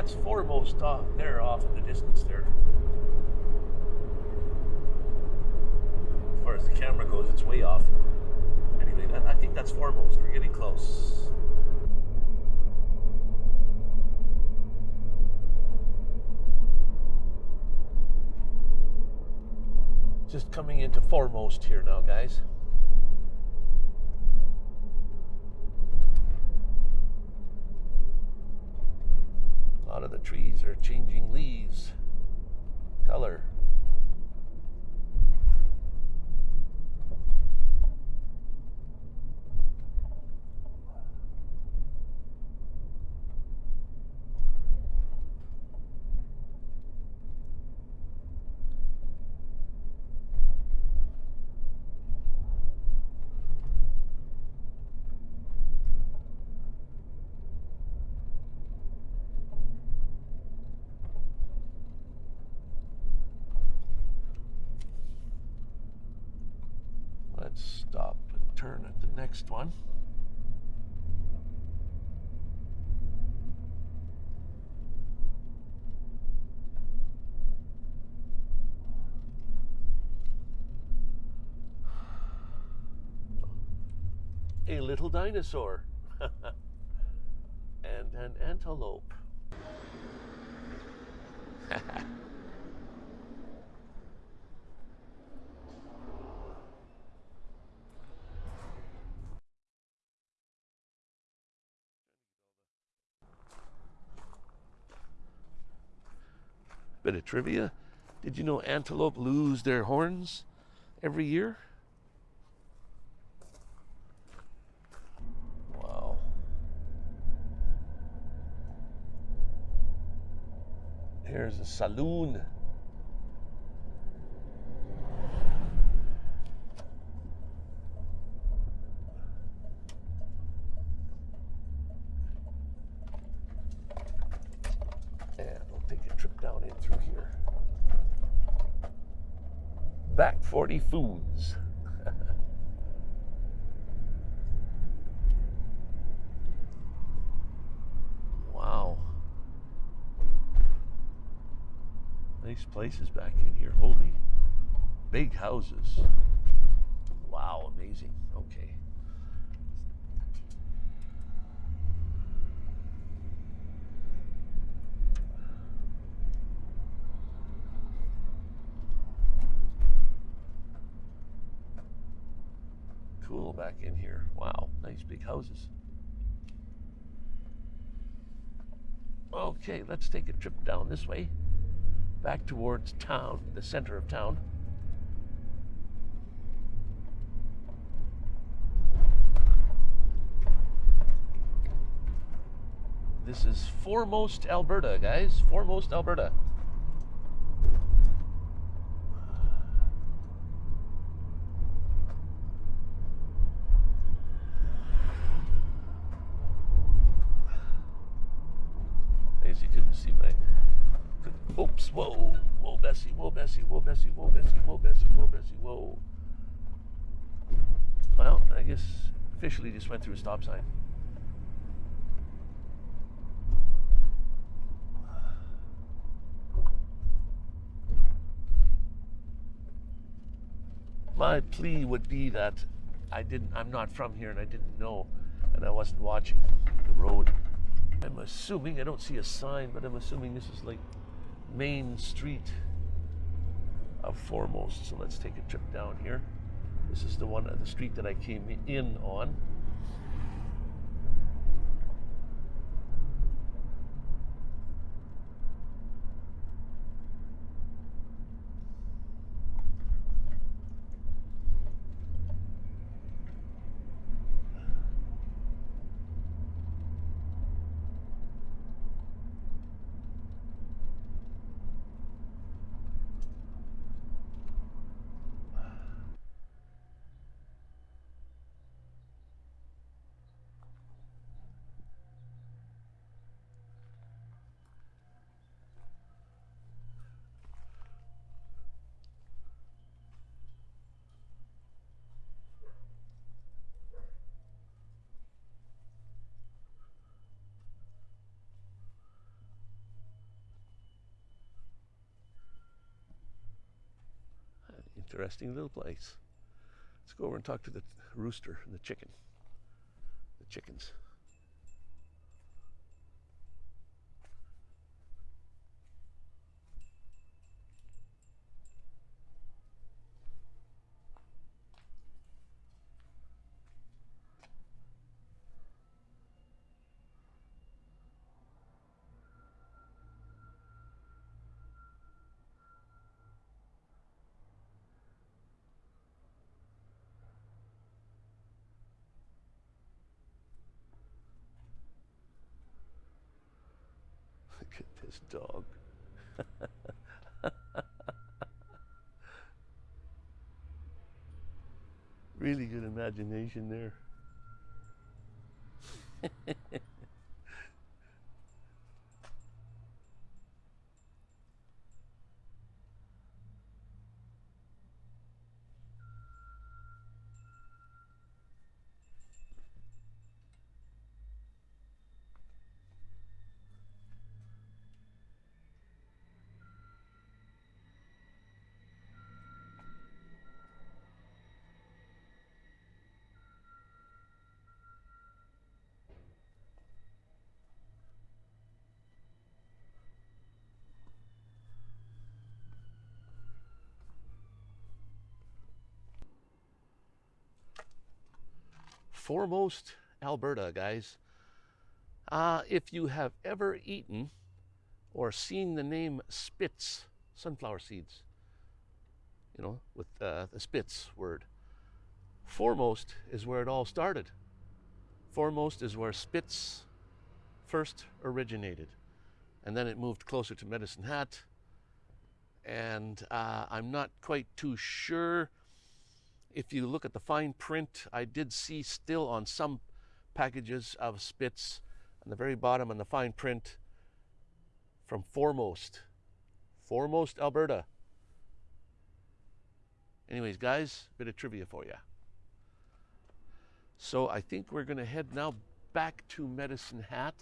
that's Foremost off there off in the distance there. As far as the camera goes, it's way off. Anyway, that, I think that's Foremost. We're getting close. Just coming into Foremost here now, guys. A lot of the trees are changing leaves, color. Let's stop and turn at the next one. A little dinosaur and an antelope. Bit of trivia. Did you know antelope lose their horns every year? Wow. Here's a saloon. And we'll take a trip down in through here. Back 40 Foods. wow. Nice places back in here. Holy. Big houses. Wow, amazing. Okay. Cool back in here. Wow, nice big houses. Okay, let's take a trip down this way, back towards town, the center of town. This is Foremost Alberta, guys. Foremost Alberta. As you couldn't see my. Whoa! Whoa, Bessie! Whoa, Bessie! Whoa, Bessie! Whoa, Bessie! Whoa, Bessie! Whoa, Bessie! Whoa! Well, I guess officially just went through a stop sign. My plea would be that I didn't. I'm not from here, and I didn't know, and I wasn't watching the road. I'm assuming I don't see a sign, but I'm assuming this is like Main Street of Foremost. So let's take a trip down here. This is the one, the street that I came in on. Interesting little place. Let's go over and talk to the rooster and the chicken. The chickens. Look at this dog. really good imagination there. Foremost, Alberta, guys. Uh, if you have ever eaten or seen the name Spitz sunflower seeds, you know, with uh, the Spitz word, Foremost is where it all started. Foremost is where Spitz first originated. And then it moved closer to Medicine Hat. And uh, I'm not quite too sure if you look at the fine print, I did see still on some packages of Spitz on the very bottom on the fine print from Foremost. Foremost, Alberta. Anyways, guys, bit of trivia for you. So I think we're going to head now back to Medicine Hat.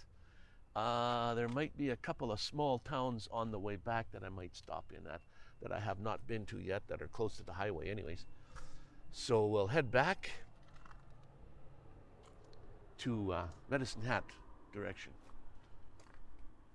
Uh, there might be a couple of small towns on the way back that I might stop in at that I have not been to yet that are close to the highway, anyways. So we'll head back to uh, Medicine Hat direction.